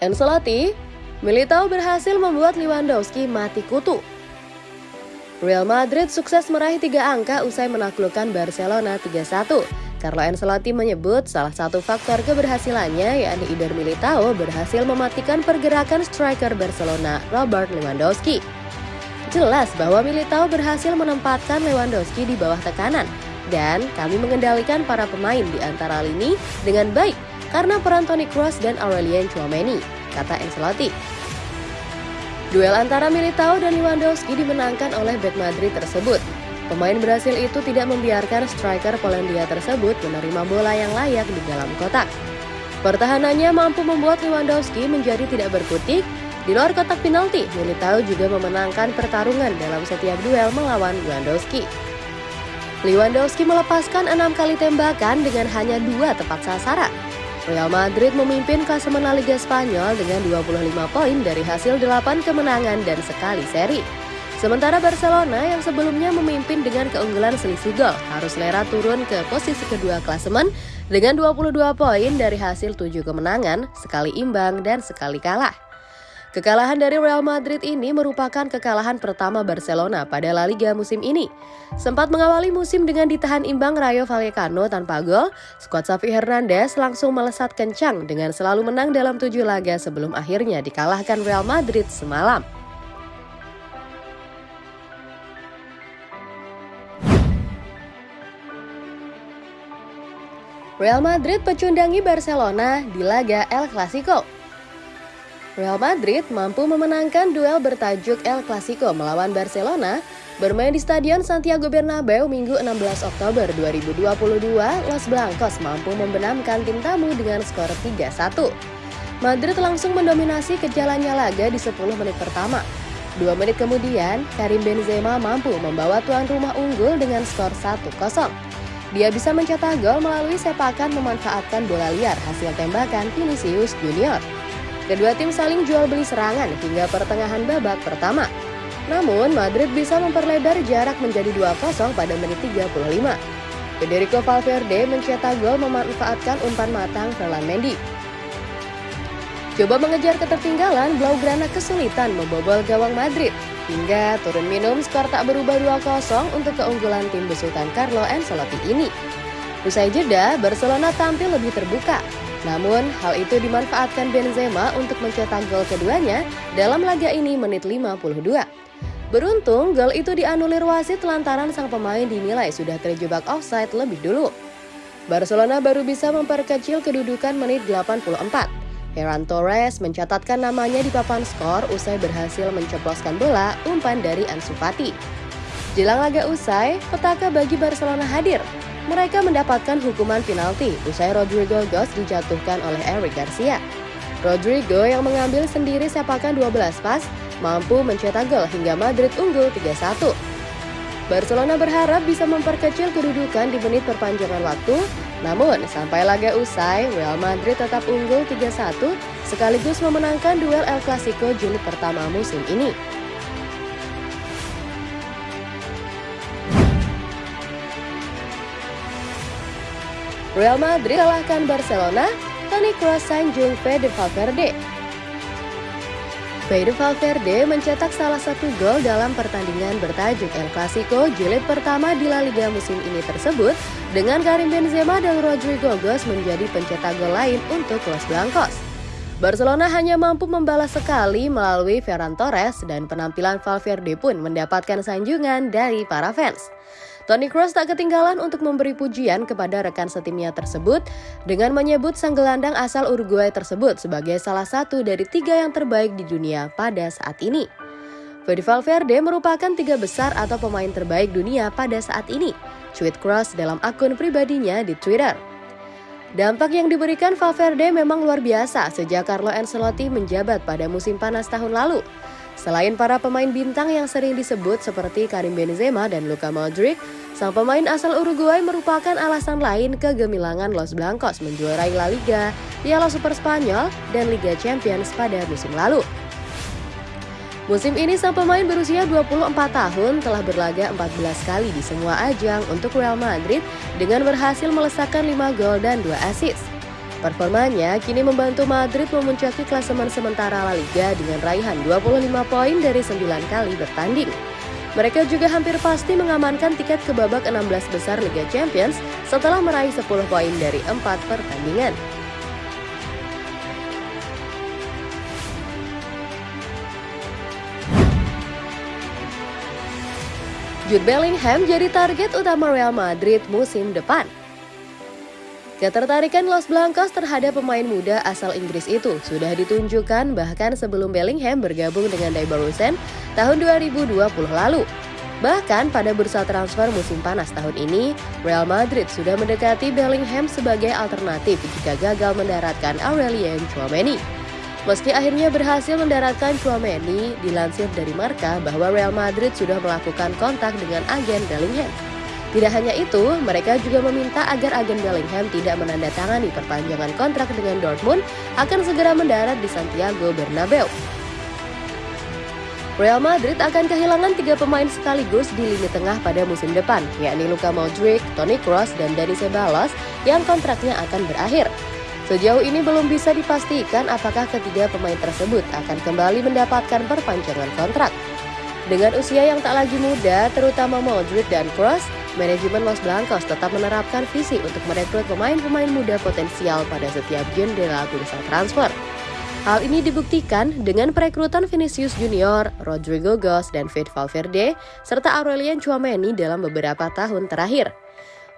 Ancelotti, Militao berhasil membuat Lewandowski mati kutu. Real Madrid sukses meraih tiga angka usai menaklukkan Barcelona 3-1. Carlo Ancelotti menyebut salah satu faktor keberhasilannya yakni Iber Militao berhasil mematikan pergerakan striker Barcelona Robert Lewandowski. Jelas bahwa Militao berhasil menempatkan Lewandowski di bawah tekanan dan kami mengendalikan para pemain di antara lini dengan baik karena peran Toni Kroos dan Aurelien Chouameni, kata Ancelotti. Duel antara Militao dan Lewandowski dimenangkan oleh Bek Madrid tersebut Pemain Brasil itu tidak membiarkan striker Polandia tersebut menerima bola yang layak di dalam kotak. Pertahanannya mampu membuat Lewandowski menjadi tidak berkutik. Di luar kotak penalti, Militao juga memenangkan pertarungan dalam setiap duel melawan Lewandowski. Lewandowski melepaskan enam kali tembakan dengan hanya dua tepat sasaran. Real Madrid memimpin klasemen La Liga Spanyol dengan 25 poin dari hasil 8 kemenangan dan sekali seri. Sementara Barcelona yang sebelumnya memimpin dengan keunggulan selisih gol harus lera turun ke posisi kedua klasemen dengan 22 poin dari hasil 7 kemenangan, sekali imbang dan sekali kalah. Kekalahan dari Real Madrid ini merupakan kekalahan pertama Barcelona pada La Liga musim ini. Sempat mengawali musim dengan ditahan imbang Rayo Vallecano tanpa gol, skuad Xavi Hernandez langsung melesat kencang dengan selalu menang dalam tujuh laga sebelum akhirnya dikalahkan Real Madrid semalam. Real Madrid pecundangi Barcelona di laga El Clasico. Real Madrid mampu memenangkan duel bertajuk El Clasico melawan Barcelona bermain di Stadion Santiago Bernabeu Minggu 16 Oktober 2022. Los Blancos mampu membenamkan tim tamu dengan skor 3-1. Madrid langsung mendominasi kejalannya laga di 10 menit pertama. Dua menit kemudian, Karim Benzema mampu membawa tuan rumah unggul dengan skor 1-0. Dia bisa mencetak gol melalui sepakan memanfaatkan bola liar hasil tembakan Vinicius Junior. Kedua tim saling jual beli serangan hingga pertengahan babak pertama. Namun, Madrid bisa memperlebar jarak menjadi 2-0 pada menit 35. Federico Valverde mencetak gol memanfaatkan umpan matang Ferland Mendy. Coba mengejar ketertinggalan, Blaugrana kesulitan membobol gawang Madrid. Hingga turun minum skor tak berubah 2-0 untuk keunggulan tim besutan Carlo Ancelotti ini. Usai jeda, Barcelona tampil lebih terbuka. Namun, hal itu dimanfaatkan Benzema untuk mencetak gol keduanya dalam laga ini menit 52. Beruntung, gol itu dianulir wasit lantaran sang pemain dinilai sudah terjebak offside lebih dulu. Barcelona baru bisa memperkecil kedudukan menit 84. Ferran Torres mencatatkan namanya di papan skor usai berhasil menceploskan bola umpan dari Ansu Fati. Jelang laga usai, petaka bagi Barcelona hadir. Mereka mendapatkan hukuman penalti usai Rodrigo Gos dijatuhkan oleh Eric Garcia. Rodrigo yang mengambil sendiri sepakan 12 pas mampu mencetak gol hingga Madrid unggul 3-1. Barcelona berharap bisa memperkecil kedudukan di menit perpanjangan waktu namun, sampai laga usai, Real Madrid tetap unggul 3-1 sekaligus memenangkan duel El Clasico jilid pertama musim ini. Real Madrid kalahkan Barcelona, Toni Kroos sanjung Fede Valverde. Fede Valverde mencetak salah satu gol dalam pertandingan bertajuk El Clasico jilid pertama di La Liga musim ini tersebut dengan Karim Benzema dan Rodrigo Gos menjadi pencetak gol lain untuk Los Blancos. Barcelona hanya mampu membalas sekali melalui Ferran Torres dan penampilan Valverde pun mendapatkan sanjungan dari para fans. Toni Kroos tak ketinggalan untuk memberi pujian kepada rekan setimnya tersebut dengan menyebut sang gelandang asal Uruguay tersebut sebagai salah satu dari tiga yang terbaik di dunia pada saat ini. Fede Valverde merupakan tiga besar atau pemain terbaik dunia pada saat ini, tweet Kroos dalam akun pribadinya di Twitter. Dampak yang diberikan Valverde memang luar biasa sejak Carlo Ancelotti menjabat pada musim panas tahun lalu. Selain para pemain bintang yang sering disebut seperti Karim Benzema dan Luka Modric, sang pemain asal Uruguay merupakan alasan lain kegemilangan Los Blancos menjuarai La Liga, Piala Super Spanyol, dan Liga Champions pada musim lalu. Musim ini sang pemain berusia 24 tahun telah berlaga 14 kali di semua ajang untuk Real Madrid dengan berhasil melesakkan 5 gol dan 2 assist. Performanya kini membantu Madrid memuncaki klasemen sementara La Liga dengan raihan 25 poin dari 9 kali bertanding. Mereka juga hampir pasti mengamankan tiket ke babak 16 besar Liga Champions setelah meraih 10 poin dari 4 pertandingan. Jude Bellingham jadi target utama Real Madrid musim depan. Ketertarikan Los Blancos terhadap pemain muda asal Inggris itu sudah ditunjukkan bahkan sebelum Bellingham bergabung dengan Daibarusen tahun 2020 lalu. Bahkan pada bursa transfer musim panas tahun ini, Real Madrid sudah mendekati Bellingham sebagai alternatif jika gagal mendaratkan Aurelien Chouameni. Meski akhirnya berhasil mendaratkan Chouameni, dilansir dari Marka bahwa Real Madrid sudah melakukan kontak dengan agen Bellingham. Tidak hanya itu, mereka juga meminta agar agen Bellingham tidak menandatangani perpanjangan kontrak dengan Dortmund akan segera mendarat di Santiago Bernabeu. Real Madrid akan kehilangan tiga pemain sekaligus di lini tengah pada musim depan, yakni Luka Modric, Toni Kroos, dan Dani Ceballos yang kontraknya akan berakhir. Sejauh ini belum bisa dipastikan apakah ketiga pemain tersebut akan kembali mendapatkan perpanjangan kontrak. Dengan usia yang tak lagi muda, terutama Modric dan Kroos, manajemen Los Blancos tetap menerapkan visi untuk merekrut pemain-pemain muda potensial pada setiap jendela bursa transfer. Hal ini dibuktikan dengan perekrutan Vinicius Junior, Rodrigo Gos, dan Fede Valverde, serta Aurelien Chouameni dalam beberapa tahun terakhir.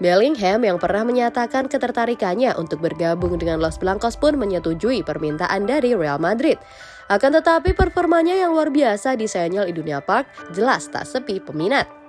Bellingham yang pernah menyatakan ketertarikannya untuk bergabung dengan Los Blancos pun menyetujui permintaan dari Real Madrid. Akan tetapi performanya yang luar biasa di Senyal Idunia Park jelas tak sepi peminat.